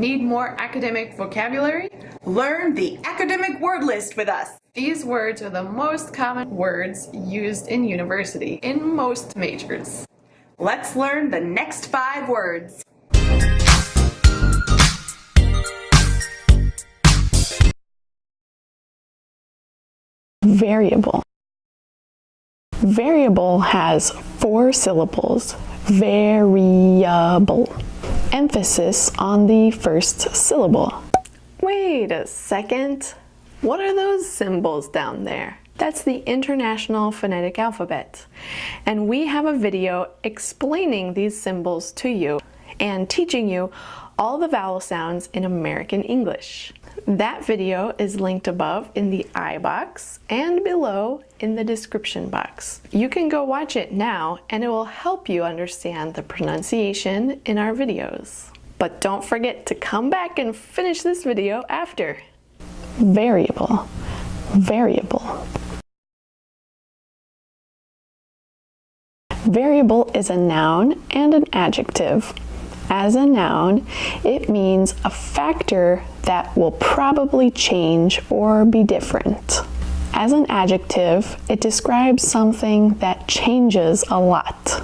Need more academic vocabulary? Learn the academic word list with us. These words are the most common words used in university in most majors. Let's learn the next five words. Variable. Variable has four syllables. Variable. Emphasis on the first syllable. Wait a second. What are those symbols down there? That's the International Phonetic Alphabet. And we have a video explaining these symbols to you and teaching you all the vowel sounds in American English. That video is linked above in the I box and below in the description box. You can go watch it now and it will help you understand the pronunciation in our videos. But don't forget to come back and finish this video after. Variable. Variable. Variable is a noun and an adjective. As a noun, it means a factor that will probably change or be different. As an adjective, it describes something that changes a lot.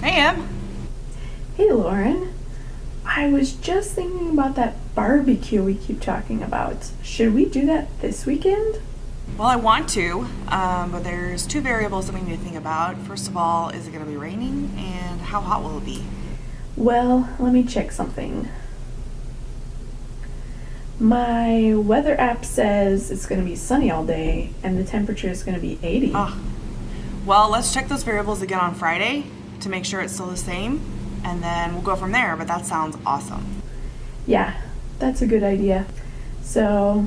Hey, Em. Hey, Lauren. I was just thinking about that barbecue we keep talking about. Should we do that this weekend? Well, I want to, um, but there's two variables that we need to think about. First of all, is it going to be raining, and how hot will it be? Well, let me check something. My weather app says it's going to be sunny all day, and the temperature is going to be 80. Oh. Well, let's check those variables again on Friday to make sure it's still the same and then we'll go from there, but that sounds awesome. Yeah, that's a good idea. So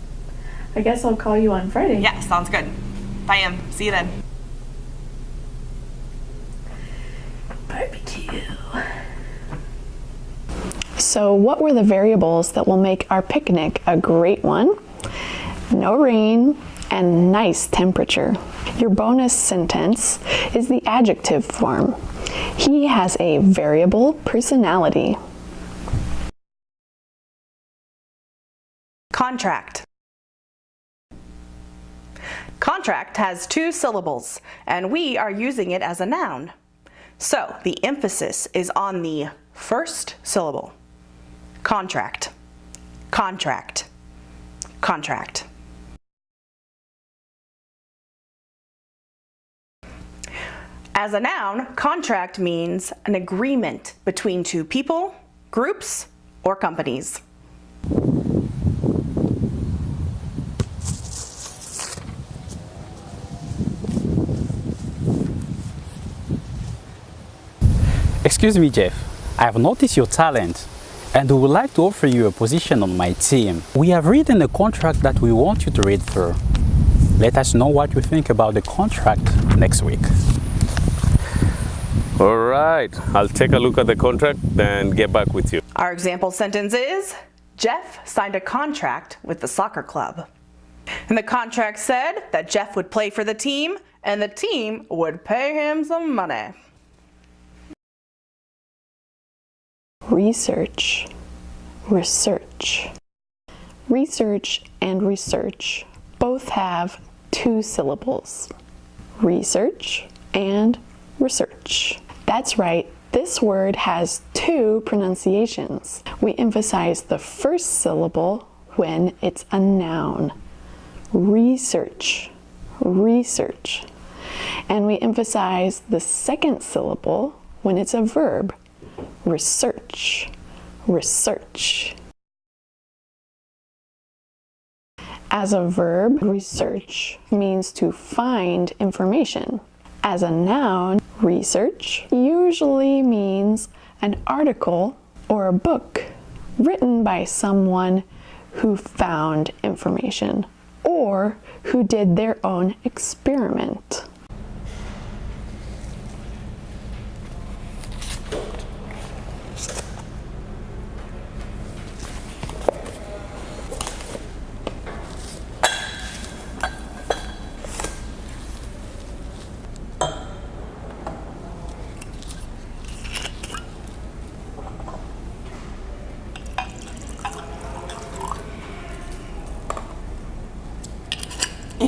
I guess I'll call you on Friday. Yeah, sounds good. Bye, Em. See you then. Barbecue. So what were the variables that will make our picnic a great one? No rain and nice temperature. Your bonus sentence is the adjective form. He has a variable personality. Contract. Contract has two syllables, and we are using it as a noun. So the emphasis is on the first syllable. Contract, contract, contract. As a noun, contract means an agreement between two people, groups, or companies. Excuse me, Jeff. I have noticed your talent and we would like to offer you a position on my team. We have written a contract that we want you to read through. Let us know what you think about the contract next week. All right, I'll take a look at the contract and get back with you. Our example sentence is, Jeff signed a contract with the soccer club. And the contract said that Jeff would play for the team and the team would pay him some money. Research, research. Research and research both have two syllables. Research and research. That's right, this word has two pronunciations. We emphasize the first syllable when it's a noun. Research, research. And we emphasize the second syllable when it's a verb. Research, research. As a verb, research means to find information. As a noun, research usually means an article or a book written by someone who found information or who did their own experiment.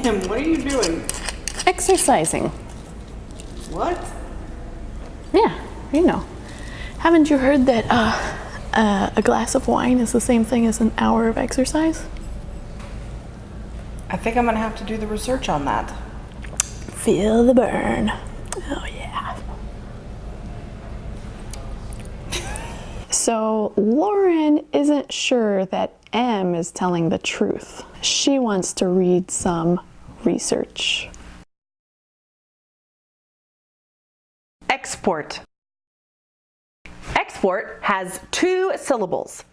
Em, what are you doing? Exercising. What? Yeah, you know. Haven't you heard that uh, uh, a glass of wine is the same thing as an hour of exercise? I think I'm gonna have to do the research on that. Feel the burn. Oh, yeah. So, Lauren isn't sure that Em is telling the truth. She wants to read some research. Export. Export has two syllables,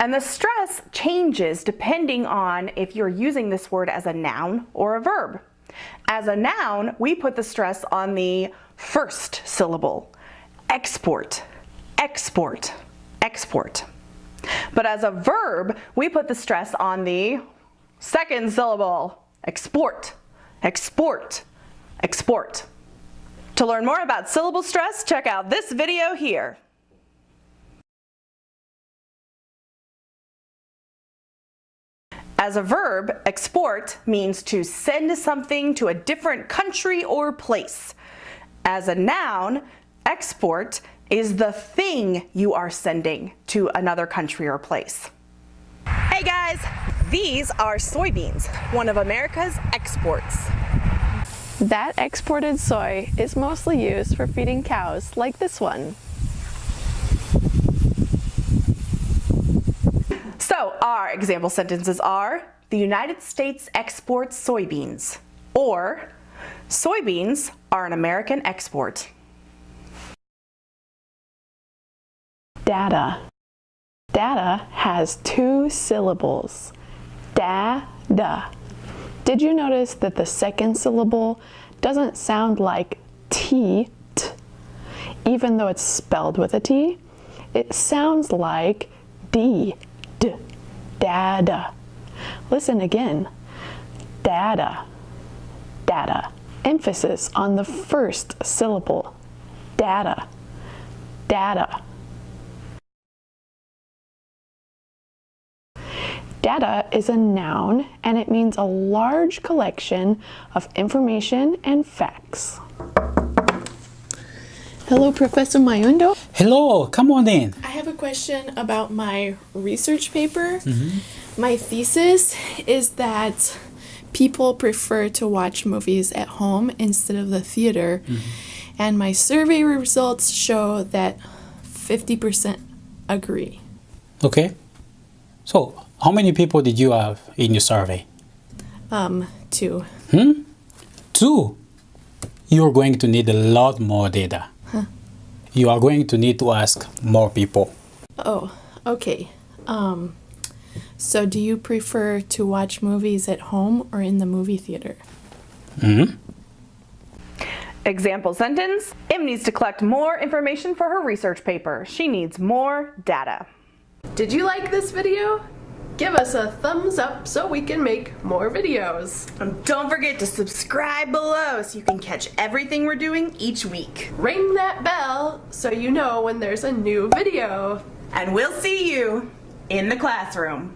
and the stress changes depending on if you're using this word as a noun or a verb. As a noun, we put the stress on the first syllable. Export, export, export. But as a verb, we put the stress on the second syllable. Export, export, export. To learn more about syllable stress, check out this video here. As a verb, export means to send something to a different country or place. As a noun, export is the thing you are sending to another country or place. Hey guys, these are soybeans, one of America's exports. That exported soy is mostly used for feeding cows like this one. So our example sentences are, the United States exports soybeans, or soybeans are an American export. Data. Data has two syllables. Da-da. Did you notice that the second syllable doesn't sound like T, even though it's spelled with a T? It sounds like D, d, data. Listen again. Data, data. Emphasis on the first syllable. Data, data. Data is a noun and it means a large collection of information and facts. Hello, Professor Mayundo. Hello, come on in. I have a question about my research paper. Mm-hmm. My thesis is that people prefer to watch movies at home instead of the theater. Mm-hmm. And my survey results show that 50% agree. Okay. So, how many people did you have in your survey? Um, two. Two. You're going to need a lot more data. You are going to need to ask more people. Oh, okay. Um, so do you prefer to watch movies at home or in the movie theater? Example sentence, Em needs to collect more information for her research paper. She needs more data. Did you like this video? Give us a thumbs up so we can make more videos. And don't forget to subscribe below so you can catch everything we're doing each week. Ring that bell so you know when there's a new video. And we'll see you in the classroom.